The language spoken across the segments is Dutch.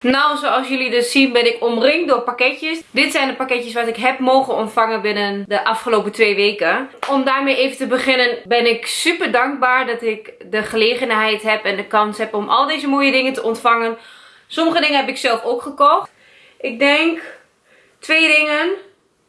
Nou, zoals jullie dus zien ben ik omringd door pakketjes. Dit zijn de pakketjes wat ik heb mogen ontvangen binnen de afgelopen twee weken. Om daarmee even te beginnen ben ik super dankbaar dat ik de gelegenheid heb en de kans heb om al deze mooie dingen te ontvangen. Sommige dingen heb ik zelf ook gekocht. Ik denk twee dingen.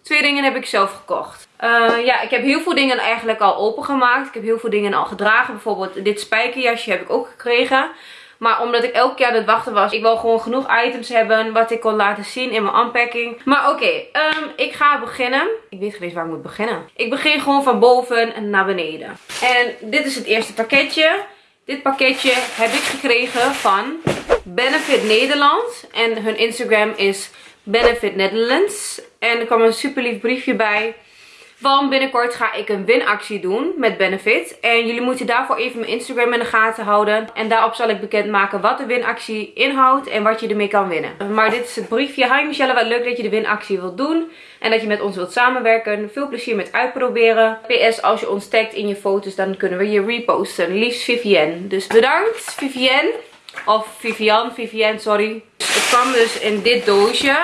Twee dingen heb ik zelf gekocht. Uh, ja, ik heb heel veel dingen eigenlijk al opengemaakt. Ik heb heel veel dingen al gedragen. Bijvoorbeeld dit spijkerjasje heb ik ook gekregen. Maar omdat ik elke keer aan het wachten was, ik wil gewoon genoeg items hebben wat ik kon laten zien in mijn unpacking. Maar oké, um, ik ga beginnen. Ik weet geen waar ik moet beginnen. Ik begin gewoon van boven naar beneden. En dit is het eerste pakketje. Dit pakketje heb ik gekregen van Benefit Nederland. En hun Instagram is Benefit Netherlands. En er kwam een super lief briefje bij. Want binnenkort ga ik een winactie doen met Benefit. En jullie moeten daarvoor even mijn Instagram in de gaten houden. En daarop zal ik bekendmaken wat de winactie inhoudt en wat je ermee kan winnen. Maar dit is het briefje. Hi Michelle, wat leuk dat je de winactie wilt doen. En dat je met ons wilt samenwerken. Veel plezier met uitproberen. PS, als je ons tagt in je foto's, dan kunnen we je reposten. Liefst Vivienne. Dus bedankt Vivienne. Of Vivian, Vivienne, sorry. Het kwam dus in dit doosje.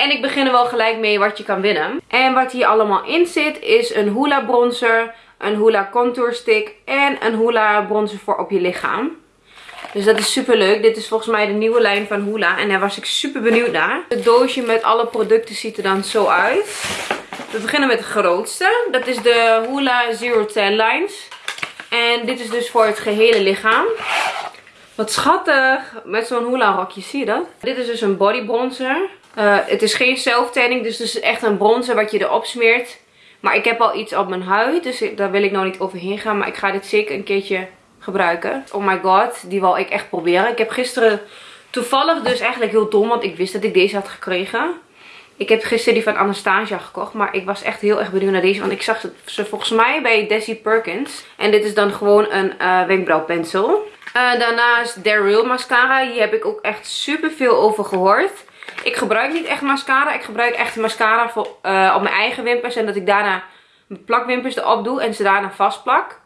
En ik begin er wel gelijk mee wat je kan winnen. En wat hier allemaal in zit is een Hoola bronzer, een Hoola contour stick en een Hoola bronzer voor op je lichaam. Dus dat is super leuk. Dit is volgens mij de nieuwe lijn van Hoola. En daar was ik super benieuwd naar. Het doosje met alle producten ziet er dan zo uit. We beginnen met de grootste. Dat is de Hoola Zero Tan Lines. En dit is dus voor het gehele lichaam. Wat schattig. Met zo'n Hoola rokje, zie je dat? Dit is dus een body bronzer. Uh, het is geen self-tanning, dus het is echt een bronzer wat je erop smeert. Maar ik heb al iets op mijn huid, dus daar wil ik nog niet overheen gaan. Maar ik ga dit zeker een keertje gebruiken. Oh my god, die wil ik echt proberen. Ik heb gisteren toevallig dus eigenlijk heel dom, want ik wist dat ik deze had gekregen. Ik heb gisteren die van Anastasia gekocht, maar ik was echt heel erg benieuwd naar deze. Want ik zag ze volgens mij bij Desi Perkins. En dit is dan gewoon een uh, wenkbrauwpencil. Uh, daarnaast Real mascara. Hier heb ik ook echt super veel over gehoord. Ik gebruik niet echt mascara. Ik gebruik echt mascara voor, uh, op mijn eigen wimpers. En dat ik daarna mijn plakwimpers erop doe. En ze daarna vastplak.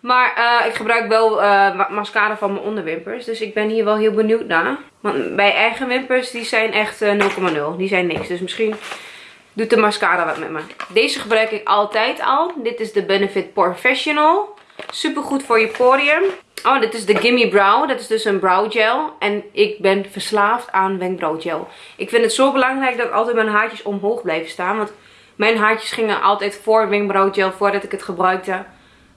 Maar uh, ik gebruik wel uh, mascara van mijn onderwimpers. Dus ik ben hier wel heel benieuwd naar. Want bij eigen wimpers die zijn echt 0,0. die zijn niks. Dus misschien doet de mascara wat met me. Deze gebruik ik altijd al. Dit is de Benefit Professional. Super goed voor je porium. Oh, dit is de Gimme Brow. Dat is dus een brow gel. En ik ben verslaafd aan wenkbrauwgel. Ik vind het zo belangrijk dat altijd mijn haartjes omhoog blijven staan. Want mijn haartjes gingen altijd voor wenkbrauwgel, voordat ik het gebruikte.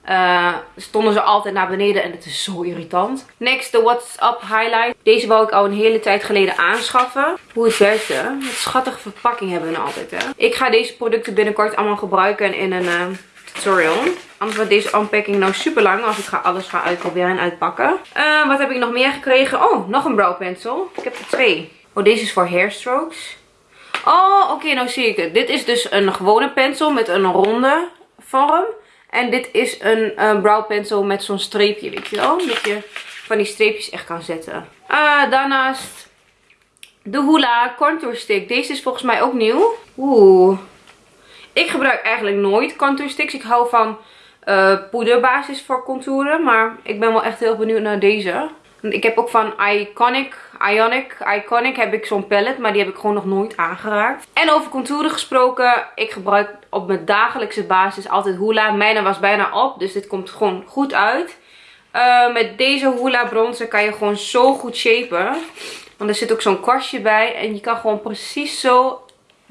Uh, stonden ze altijd naar beneden en het is zo irritant. Next, de What's Up Highlight. Deze wou ik al een hele tijd geleden aanschaffen. Hoe het werkte. Wat schattige verpakking hebben we nou altijd, hè. Ik ga deze producten binnenkort allemaal gebruiken in een... Uh, tutorial. Anders wordt deze unpacking nou super lang als ik ga alles ga uitproberen en uitpakken. Uh, wat heb ik nog meer gekregen? Oh, nog een brow pencil. Ik heb er twee. Oh, deze is voor hairstrokes. Oh, oké, nou zie ik het. Dit is dus een gewone pencil met een ronde vorm. En dit is een, een brow pencil met zo'n streepje, weet je wel. Dat je van die streepjes echt kan zetten. Uh, daarnaast de Hoola Contour Stick. Deze is volgens mij ook nieuw. Oeh. Ik gebruik eigenlijk nooit contour sticks. Ik hou van uh, poederbasis voor contouren. Maar ik ben wel echt heel benieuwd naar deze. Ik heb ook van Iconic, Ionic, Iconic heb ik zo'n palette. Maar die heb ik gewoon nog nooit aangeraakt. En over contouren gesproken. Ik gebruik op mijn dagelijkse basis altijd Hoola. Mijne was bijna op. Dus dit komt gewoon goed uit. Uh, met deze Hoola bronzer kan je gewoon zo goed shapen. Want er zit ook zo'n kwastje bij. En je kan gewoon precies zo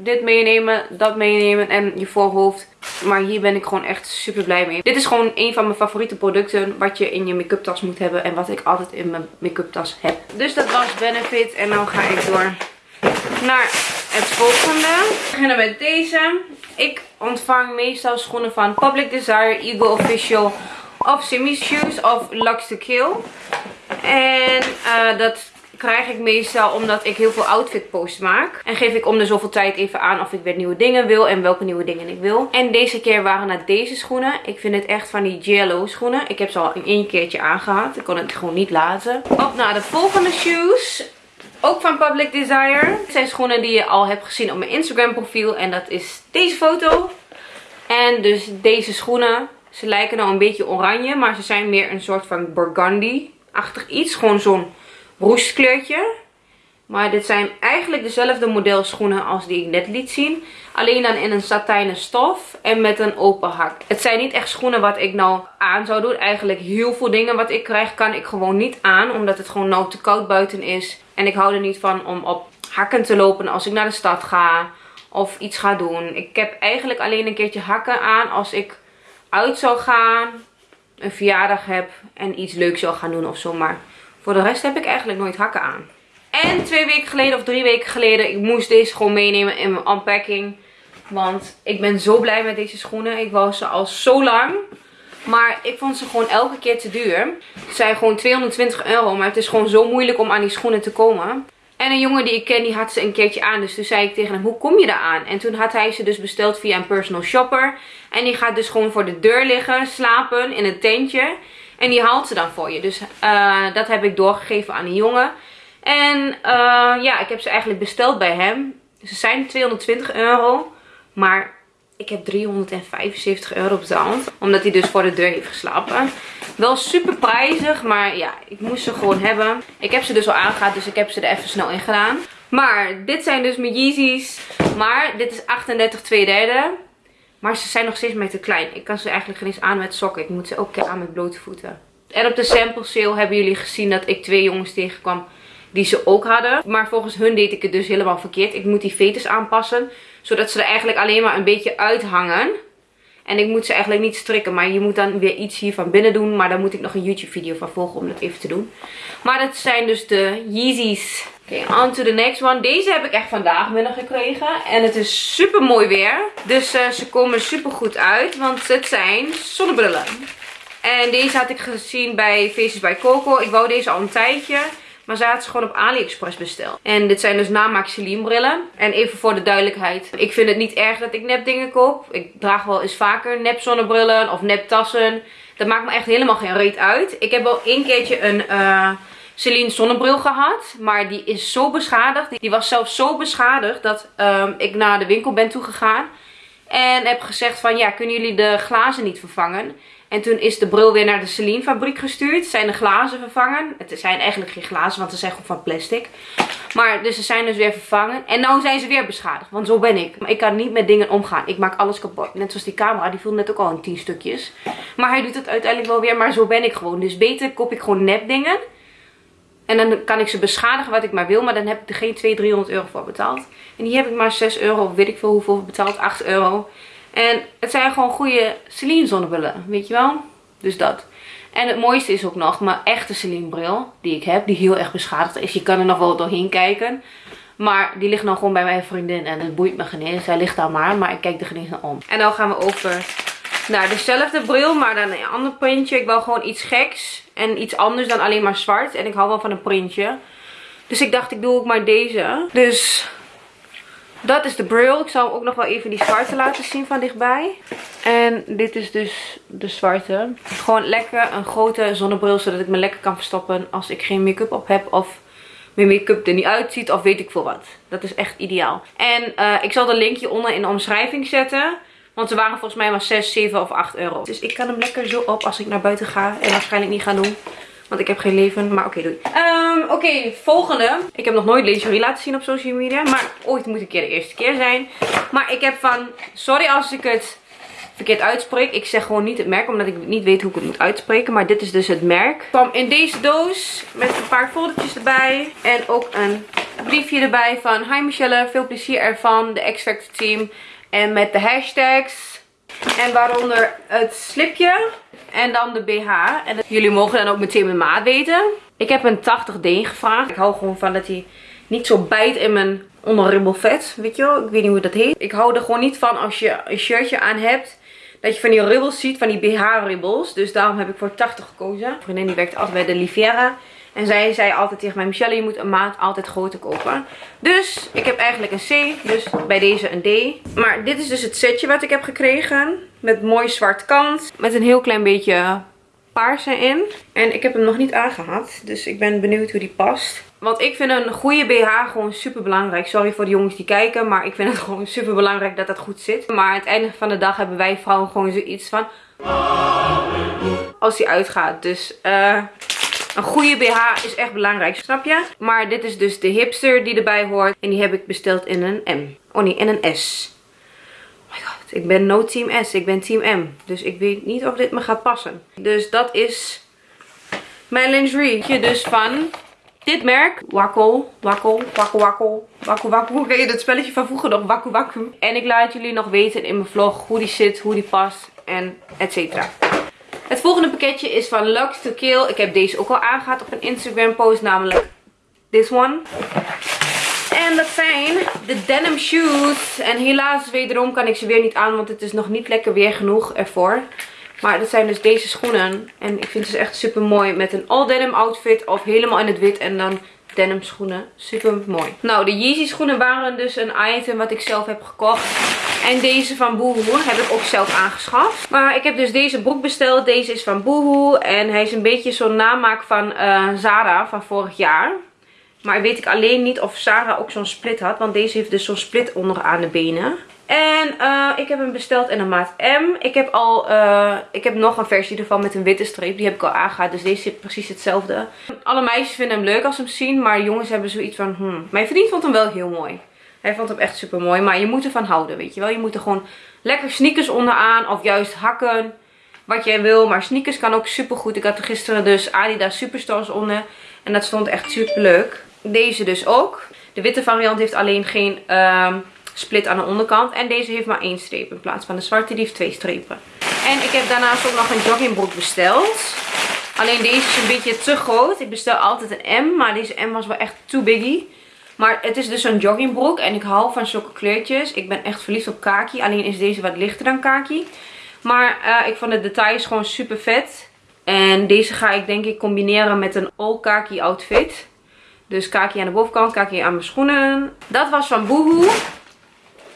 dit meenemen, dat meenemen en je voorhoofd. Maar hier ben ik gewoon echt super blij mee. Dit is gewoon een van mijn favoriete producten wat je in je make-up tas moet hebben. En wat ik altijd in mijn make-up tas heb. Dus dat was Benefit. En nu ga ik door naar het volgende. We beginnen met deze. Ik ontvang meestal schoenen van Public Desire, Eagle Official of Simi Shoes of Lux to Kill. En uh, dat krijg ik meestal omdat ik heel veel outfit posts maak. En geef ik om de zoveel tijd even aan of ik weer nieuwe dingen wil en welke nieuwe dingen ik wil. En deze keer waren het deze schoenen. Ik vind het echt van die jello schoenen. Ik heb ze al in één keertje aangehad. Ik kon het gewoon niet laten. Op naar de volgende shoes. Ook van Public Desire. Het zijn schoenen die je al hebt gezien op mijn Instagram profiel. En dat is deze foto. En dus deze schoenen. Ze lijken nou een beetje oranje. Maar ze zijn meer een soort van burgundy-achtig iets. Gewoon zo'n roestkleurtje. Maar dit zijn eigenlijk dezelfde model schoenen als die ik net liet zien. Alleen dan in een satijnen stof en met een open hak. Het zijn niet echt schoenen wat ik nou aan zou doen. Eigenlijk heel veel dingen wat ik krijg kan ik gewoon niet aan. Omdat het gewoon nou te koud buiten is. En ik hou er niet van om op hakken te lopen als ik naar de stad ga. Of iets ga doen. Ik heb eigenlijk alleen een keertje hakken aan als ik uit zou gaan. Een verjaardag heb en iets leuks zou gaan doen of zo. Maar voor de rest heb ik eigenlijk nooit hakken aan. En twee weken geleden of drie weken geleden, ik moest deze gewoon meenemen in mijn unpacking. Want ik ben zo blij met deze schoenen. Ik wou ze al zo lang. Maar ik vond ze gewoon elke keer te duur. Ze zijn gewoon 220 euro. Maar het is gewoon zo moeilijk om aan die schoenen te komen. En een jongen die ik ken, die had ze een keertje aan. Dus toen zei ik tegen hem, hoe kom je daar aan? En toen had hij ze dus besteld via een personal shopper. En die gaat dus gewoon voor de deur liggen, slapen in een tentje. En die haalt ze dan voor je. Dus uh, dat heb ik doorgegeven aan een jongen. En uh, ja, ik heb ze eigenlijk besteld bij hem. Ze zijn 220 euro. Maar ik heb 375 euro betaald. Omdat hij dus voor de deur heeft geslapen. Wel super prijzig. Maar ja, ik moest ze gewoon hebben. Ik heb ze dus al aangehad. Dus ik heb ze er even snel in gedaan. Maar dit zijn dus mijn Yeezys. Maar dit is 38 2 derde. Maar ze zijn nog steeds mij te klein. Ik kan ze eigenlijk geen eens aan met sokken. Ik moet ze ook keer aan met blote voeten. En op de sample sale hebben jullie gezien dat ik twee jongens tegenkwam die ze ook hadden. Maar volgens hun deed ik het dus helemaal verkeerd. Ik moet die veters aanpassen. Zodat ze er eigenlijk alleen maar een beetje uithangen. En ik moet ze eigenlijk niet strikken. Maar je moet dan weer iets hier van binnen doen. Maar daar moet ik nog een YouTube video van volgen om dat even te doen. Maar dat zijn dus de Yeezys. Oké, on to the next one. Deze heb ik echt vandaag binnengekregen. En het is super mooi weer. Dus uh, ze komen super goed uit. Want het zijn zonnebrillen. En deze had ik gezien bij Faces by Coco. Ik wou deze al een tijdje. Maar ze had ze gewoon op AliExpress besteld. En dit zijn dus namaak Celine brillen. En even voor de duidelijkheid. Ik vind het niet erg dat ik nep dingen koop. Ik draag wel eens vaker nep zonnebrillen of nep tassen. Dat maakt me echt helemaal geen reet uit. Ik heb wel één keertje een... Uh, Celine zonnebril gehad. Maar die is zo beschadigd. Die was zelfs zo beschadigd dat um, ik naar de winkel ben toegegaan. En heb gezegd van ja, kunnen jullie de glazen niet vervangen? En toen is de bril weer naar de Celine fabriek gestuurd. Zijn de glazen vervangen. Het zijn eigenlijk geen glazen, want ze zijn gewoon van plastic. Maar dus ze zijn dus weer vervangen. En nu zijn ze weer beschadigd. Want zo ben ik. Ik kan niet met dingen omgaan. Ik maak alles kapot. Net zoals die camera. Die viel net ook al in 10 stukjes. Maar hij doet het uiteindelijk wel weer. Maar zo ben ik gewoon. Dus beter koop ik gewoon nep dingen. En dan kan ik ze beschadigen wat ik maar wil. Maar dan heb ik er geen 200, 300 euro voor betaald. En die heb ik maar 6 euro. Weet ik veel hoeveel betaald. 8 euro. En het zijn gewoon goede Celine zonnebrillen. Weet je wel? Dus dat. En het mooiste is ook nog mijn echte Celine bril. Die ik heb. Die heel erg beschadigd is. Je kan er nog wel doorheen kijken. Maar die ligt nou gewoon bij mijn vriendin. En het boeit me geen. Zij ligt daar maar. Maar ik kijk er geen naar om. En dan gaan we over naar dezelfde bril. Maar dan een ander printje. Ik wou gewoon iets geks. En iets anders dan alleen maar zwart. En ik hou wel van een printje. Dus ik dacht ik doe ook maar deze. Dus dat is de bril. Ik zal ook nog wel even die zwarte laten zien van dichtbij. En dit is dus de zwarte. Gewoon lekker een grote zonnebril. Zodat ik me lekker kan verstoppen als ik geen make-up op heb. Of mijn make-up er niet uitziet. Of weet ik veel wat. Dat is echt ideaal. En uh, ik zal de linkje onder in de omschrijving zetten. Want ze waren volgens mij maar 6, 7 of 8 euro. Dus ik kan hem lekker zo op als ik naar buiten ga. En waarschijnlijk niet gaan doen. Want ik heb geen leven. Maar oké, doei. Um, oké, volgende. Ik heb nog nooit lingerie laten zien op social media. Maar ooit moet een keer de eerste keer zijn. Maar ik heb van... Sorry als ik het verkeerd uitspreek. Ik zeg gewoon niet het merk. Omdat ik niet weet hoe ik het moet uitspreken. Maar dit is dus het merk. kwam in deze doos. Met een paar foldertjes erbij. En ook een briefje erbij van... Hi Michelle, veel plezier ervan. De X Factor team. En met de hashtags. En waaronder het slipje. En dan de BH. En jullie mogen dan ook meteen mijn maat weten. Ik heb een 80D gevraagd. Ik hou gewoon van dat hij niet zo bijt in mijn onderribbelvet. Weet je wel? Ik weet niet hoe dat heet. Ik hou er gewoon niet van als je een shirtje aan hebt. Dat je van die ribbels ziet. Van die BH-ribbels. Dus daarom heb ik voor 80 gekozen. Mijn vriendin die werkt altijd bij de Livera. En zij zei altijd tegen mij, Michelle, je moet een maat altijd groter kopen. Dus ik heb eigenlijk een C, dus bij deze een D. Maar dit is dus het setje wat ik heb gekregen. Met mooi zwart kant. Met een heel klein beetje paars erin. En ik heb hem nog niet aangehad. Dus ik ben benieuwd hoe die past. Want ik vind een goede BH gewoon super belangrijk. Sorry voor de jongens die kijken. Maar ik vind het gewoon super belangrijk dat dat goed zit. Maar aan het einde van de dag hebben wij vrouwen gewoon zoiets van... Als die uitgaat. Dus eh... Een goede BH is echt belangrijk, snap je? Maar dit is dus de hipster die erbij hoort. En die heb ik besteld in een M. Oh nee, in een S. Oh my god, ik ben no team S, ik ben team M. Dus ik weet niet of dit me gaat passen. Dus dat is mijn lingerie. Dus van dit merk, Wakkel, Wakkel, Wakkel, Wakkel, Wakkel. Hoe ken je dat spelletje van vroeger nog? Wakku Wakku. En ik laat jullie nog weten in mijn vlog hoe die zit, hoe die past en et cetera. Het volgende pakketje is van Lux to Kill. Ik heb deze ook al aangehad op een Instagram post, namelijk this one. En dat zijn de denim shoes. En helaas wederom kan ik ze weer niet aan, want het is nog niet lekker weer genoeg ervoor. Maar dat zijn dus deze schoenen. En ik vind ze echt super mooi met een all denim outfit of helemaal in het wit en dan denim schoenen. Super mooi. Nou, de Yeezy schoenen waren dus een item wat ik zelf heb gekocht. En deze van Boohoo heb ik ook zelf aangeschaft. Maar ik heb dus deze broek besteld. Deze is van Boohoo. En hij is een beetje zo'n namaak van uh, Zara van vorig jaar. Maar weet ik alleen niet of Zara ook zo'n split had. Want deze heeft dus zo'n split onderaan de benen. En uh, ik heb hem besteld in een maat M. Ik heb al, uh, ik heb nog een versie ervan met een witte streep. Die heb ik al aangehad. Dus deze zit precies hetzelfde. Alle meisjes vinden hem leuk als ze hem zien. Maar jongens hebben zoiets van, hmm. Mijn vriend vond hem wel heel mooi. Hij vond hem echt super mooi. Maar je moet ervan houden, weet je wel. Je moet er gewoon lekker sneakers onderaan. Of juist hakken. Wat jij wil. Maar sneakers kan ook super goed. Ik had er gisteren dus Adidas Superstars onder. En dat stond echt super leuk. Deze dus ook. De witte variant heeft alleen geen... Uh, split aan de onderkant. En deze heeft maar één streep in plaats van de zwarte. Die heeft twee strepen. En ik heb daarnaast ook nog een joggingbroek besteld. Alleen deze is een beetje te groot. Ik bestel altijd een M. Maar deze M was wel echt too biggie. Maar het is dus een joggingbroek. En ik hou van zulke kleurtjes. Ik ben echt verliefd op kaki. Alleen is deze wat lichter dan kaki. Maar uh, ik vond de details gewoon super vet. En deze ga ik denk ik combineren met een all kaki outfit. Dus kaki aan de bovenkant, kaki aan mijn schoenen. Dat was van Boohoo.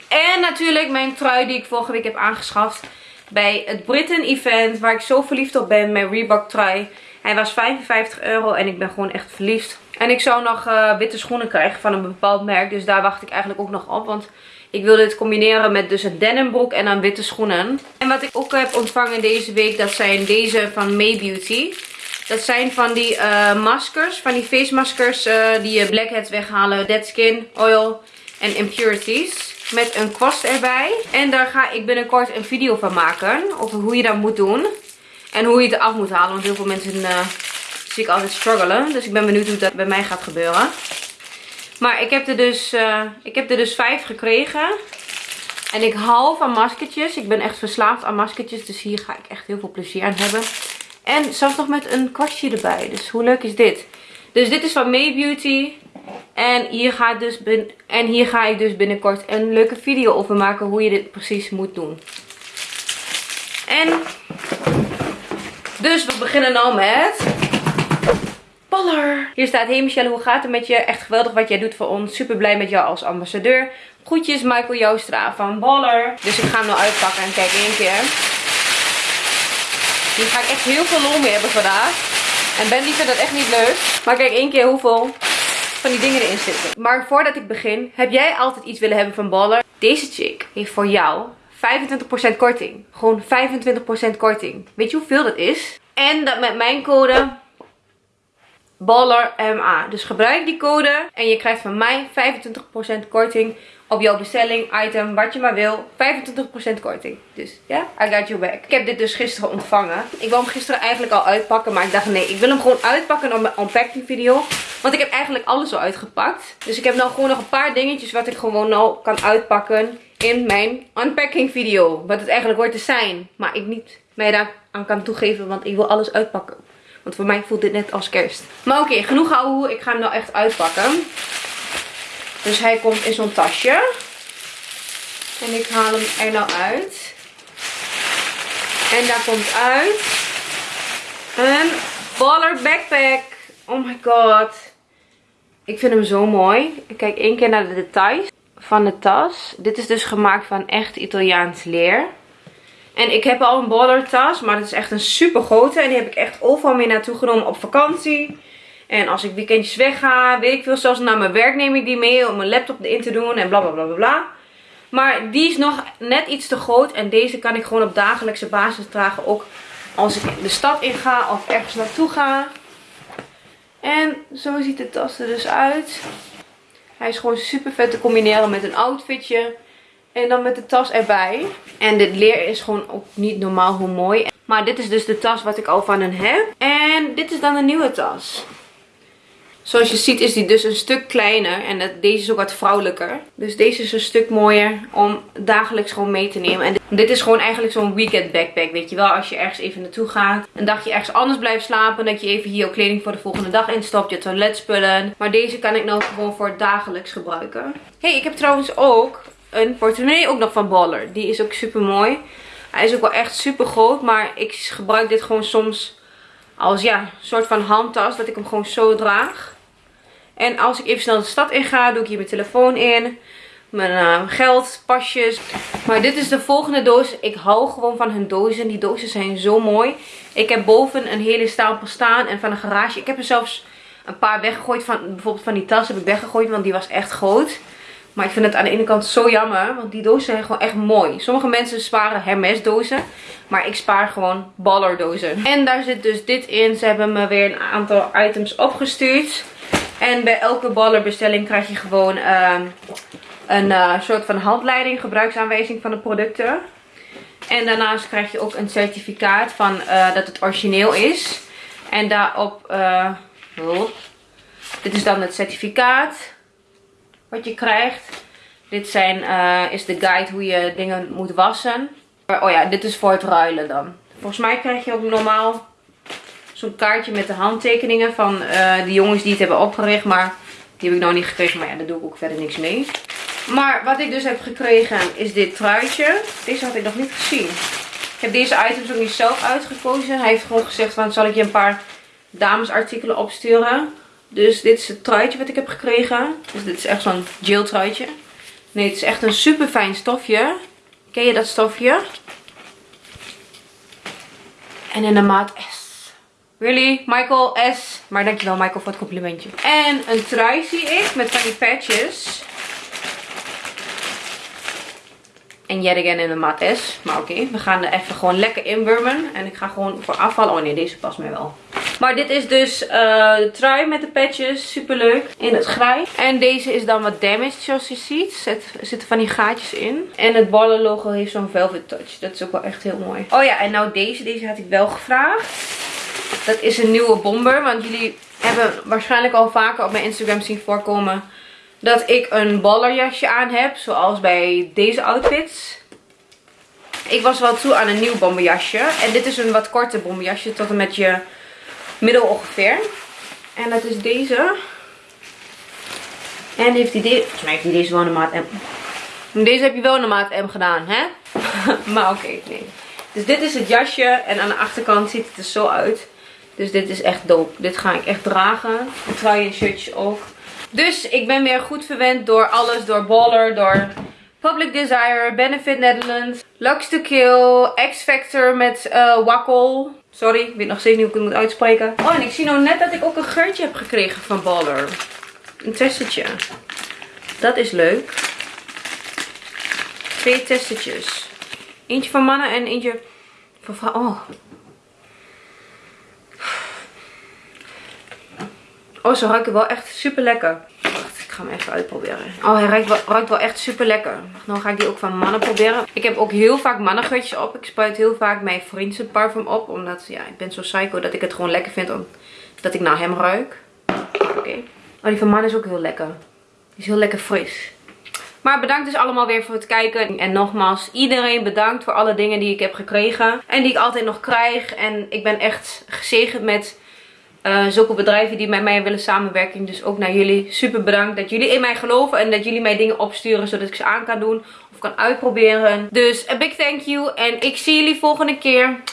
En natuurlijk mijn trui die ik vorige week heb aangeschaft bij het Britain event. Waar ik zo verliefd op ben. Mijn Reebok trui. Hij was 55 euro en ik ben gewoon echt verliefd. En ik zou nog uh, witte schoenen krijgen van een bepaald merk. Dus daar wacht ik eigenlijk ook nog op. Want ik wil dit combineren met dus een denimbroek en dan witte schoenen. En wat ik ook heb ontvangen deze week. Dat zijn deze van May Beauty. Dat zijn van die uh, maskers. Van die face maskers uh, die je blackheads weghalen. Dead skin, oil en impurities met een kwast erbij. En daar ga ik binnenkort een video van maken over hoe je dat moet doen. En hoe je het af moet halen, want heel veel mensen uh, zie ik altijd struggelen. Dus ik ben benieuwd hoe dat bij mij gaat gebeuren. Maar ik heb er dus, uh, ik heb er dus vijf gekregen. En ik hou van maskertjes. Ik ben echt verslaafd aan maskertjes. Dus hier ga ik echt heel veel plezier aan hebben. En zelfs nog met een kwastje erbij. Dus hoe leuk is dit? Dus dit is van May Beauty. En hier, ga ik dus en hier ga ik dus binnenkort een leuke video over maken hoe je dit precies moet doen. En dus we beginnen nou met Baller. Hier staat, hey Michelle, hoe gaat het met je? Echt geweldig wat jij doet voor ons. Super blij met jou als ambassadeur. Groetjes Michael Joustra van Baller. Dus ik ga hem nou uitpakken en kijk één keer. Hier ga ik echt heel veel lol mee hebben vandaag. En Ben die vindt dat echt niet leuk. Maar kijk één keer hoeveel van die dingen erin zitten. Maar voordat ik begin, heb jij altijd iets willen hebben van Baller? Deze chick heeft voor jou 25% korting. Gewoon 25% korting. Weet je hoeveel dat is? En dat met mijn code BallerMA. Dus gebruik die code en je krijgt van mij 25% korting op jouw bestelling, item, wat je maar wil. 25% korting. Dus ja, I got your back. Ik heb dit dus gisteren ontvangen. Ik wou hem gisteren eigenlijk al uitpakken, maar ik dacht nee, ik wil hem gewoon uitpakken op mijn unpacking video. Want ik heb eigenlijk alles al uitgepakt. Dus ik heb nou gewoon nog een paar dingetjes wat ik gewoon al kan uitpakken in mijn unpacking video. Wat het eigenlijk hoort te zijn. Maar ik niet mij daar aan kan toegeven, want ik wil alles uitpakken. Want voor mij voelt dit net als kerst. Maar oké, genoeg houden. Ik ga hem nou echt uitpakken. Dus hij komt in zo'n tasje. En ik haal hem er nou uit. En daar komt uit een baller backpack. Oh my god. Ik vind hem zo mooi. Ik kijk één keer naar de details van de tas. Dit is dus gemaakt van echt Italiaans leer. En ik heb al een baller tas, maar het is echt een super grote. En die heb ik echt overal mee naartoe genomen op vakantie. En als ik weekendjes wegga, weet ik veel, zelfs naar mijn werk neem ik die mee om mijn laptop erin te doen en bla bla bla bla bla. Maar die is nog net iets te groot en deze kan ik gewoon op dagelijkse basis dragen. Ook als ik de stad in ga of ergens naartoe ga. En zo ziet de tas er dus uit. Hij is gewoon super vet te combineren met een outfitje. En dan met de tas erbij. En dit leer is gewoon ook niet normaal hoe mooi. Maar dit is dus de tas wat ik al van hen heb. En dit is dan een nieuwe tas. Zoals je ziet is die dus een stuk kleiner. En deze is ook wat vrouwelijker. Dus deze is een stuk mooier om dagelijks gewoon mee te nemen. En dit is gewoon eigenlijk zo'n weekend backpack. Weet je wel, als je ergens even naartoe gaat. Een dagje ergens anders blijft slapen. Dat je even hier ook kleding voor de volgende dag instopt. Je toiletspullen. Maar deze kan ik nou gewoon voor dagelijks gebruiken. hey, ik heb trouwens ook een portemonnee ook nog van Baller. Die is ook super mooi. Hij is ook wel echt super groot. Maar ik gebruik dit gewoon soms als ja, soort van handtas. Dat ik hem gewoon zo draag. En als ik even snel de stad in ga, doe ik hier mijn telefoon in. Mijn uh, geld, pasjes. Maar dit is de volgende doos. Ik hou gewoon van hun dozen. Die dozen zijn zo mooi. Ik heb boven een hele stapel staan. En van een garage. Ik heb er zelfs een paar weggegooid. Van, bijvoorbeeld van die tas heb ik weggegooid. Want die was echt groot. Maar ik vind het aan de ene kant zo jammer. Want die dozen zijn gewoon echt mooi. Sommige mensen sparen Hermes dozen. Maar ik spaar gewoon baller dozen. En daar zit dus dit in. Ze hebben me weer een aantal items opgestuurd. En bij elke ballerbestelling krijg je gewoon uh, een uh, soort van handleiding, gebruiksaanwijzing van de producten. En daarnaast krijg je ook een certificaat van uh, dat het origineel is. En daarop, oh, dit is dan het certificaat wat je krijgt. Dit zijn, is de guide hoe je dingen moet wassen. Oh ja, dit is voor het ruilen dan. Volgens mij krijg je ook normaal zo'n kaartje met de handtekeningen van uh, de jongens die het hebben opgericht. Maar die heb ik nog niet gekregen. Maar ja, daar doe ik ook verder niks mee. Maar wat ik dus heb gekregen is dit truitje. Deze had ik nog niet gezien. Ik heb deze items ook niet zelf uitgekozen. Hij heeft gewoon gezegd van zal ik je een paar damesartikelen opsturen. Dus dit is het truitje wat ik heb gekregen. Dus dit is echt zo'n gel truitje. Nee, het is echt een super fijn stofje. Ken je dat stofje? En in de maat S. Really? Michael S. Maar dankjewel Michael voor het complimentje. En een trui zie ik met van die patches. En yet again in de maat S. Maar oké, we gaan er even gewoon lekker inburmen. En ik ga gewoon voor afvallen. Oh nee, deze past mij wel. Maar dit is dus uh, de trui met de patches. Super leuk. In het grijs. En deze is dan wat damaged zoals je ziet. Er zitten van die gaatjes in. En het ballen logo heeft zo'n velvet touch. Dat is ook wel echt heel mooi. Oh ja, en nou deze. Deze had ik wel gevraagd. Dat is een nieuwe bomber. Want jullie hebben waarschijnlijk al vaker op mijn Instagram zien voorkomen. Dat ik een ballerjasje aan heb. Zoals bij deze outfits. Ik was wel toe aan een nieuw bomberjasje. En dit is een wat korte bomberjasje. Tot en met je middel ongeveer. En dat is deze. En heeft hij deze... Volgens mij heeft hij deze wel een maat M. Deze heb je wel een maat M gedaan, hè? maar oké, nee. Dus dit is het jasje. En aan de achterkant ziet het er zo uit. Dus dit is echt dope. Dit ga ik echt dragen. Trui en shirtjes ook. Dus ik ben weer goed verwend door alles. Door Baller, door Public Desire, Benefit Netherlands, Lux to Kill, X Factor met uh. Sorry, ik weet nog steeds niet hoe ik het moet uitspreken. Oh, en ik zie nou net dat ik ook een geurtje heb gekregen van Baller. Een testetje. Dat is leuk. Twee testetjes. Eentje van mannen en eentje van vrouwen. Oh, Oh, ze ruiken wel echt super lekker. Wacht, ik ga hem even uitproberen. Oh, hij ruikt wel, echt super lekker. Nou ga ik die ook van mannen proberen. Ik heb ook heel vaak mannengeurtjes op. Ik spuit heel vaak mijn vriendse parfum op. Omdat, ja, ik ben zo psycho dat ik het gewoon lekker vind. dat ik naar hem ruik. Oké. Oh, die van mannen is ook heel lekker. Die is heel lekker fris. Maar bedankt dus allemaal weer voor het kijken. En nogmaals, iedereen bedankt voor alle dingen die ik heb gekregen. En die ik altijd nog krijg. En ik ben echt gezegend met uh, zulke bedrijven die met mij willen samenwerken. Dus ook naar jullie. Super bedankt dat jullie in mij geloven. En dat jullie mij dingen opsturen zodat ik ze aan kan doen. Of kan uitproberen. Dus a big thank you. En ik zie jullie volgende keer.